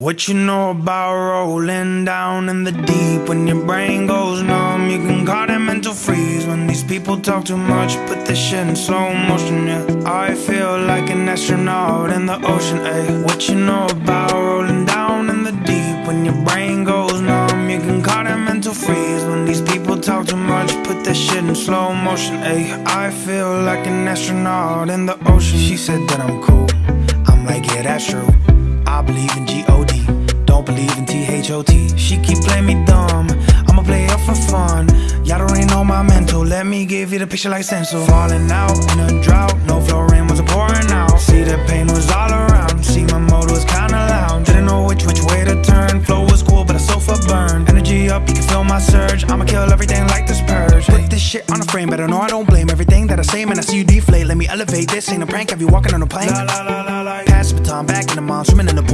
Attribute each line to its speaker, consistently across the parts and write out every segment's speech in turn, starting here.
Speaker 1: What you know about rolling down in the deep? When your brain goes numb You can call it mental freeze. When these people talk too much Put this shit in slow motion, yeah I feel like an astronaut in the ocean, ayy. What you know about rolling down in the deep? When your brain goes numb You can call it mental freeze. When these people talk too much Put this shit in slow motion, ayy. I feel like an astronaut in the ocean. She said that I'm cool. I'm like, yeah, that's true. I believe in believe She keep playing me dumb. I'ma play up for fun. Y'all don't really know my mental. Let me give you the picture like stencil. Falling out in a drought. No flow rain wasn't pouring out. See the pain was all around. See my motor was kinda loud. Didn't know which which way to turn. Flow was cool but I sofa burned. Energy up, you can feel my surge. I'ma kill everything like this purge. Put this shit on a frame Better know I don't blame everything that I say. Man, I see you deflate. Let me elevate This. Ain't a prank. Have you walking on a plane? La, la, la, la, la. Pass the baton back in the mom Swimming in the pool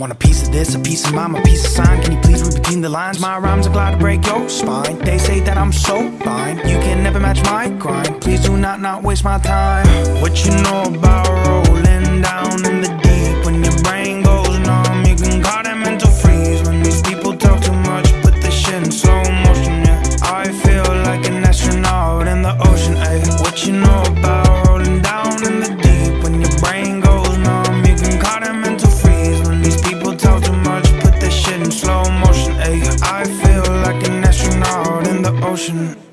Speaker 1: Want a piece of this, a piece of mine, a piece of sign. Can you please read between the lines? My rhymes are glad to break your spine. They say that I'm so fine. You can never match my grind. Please do not not waste my time. What you know about rolling down ocean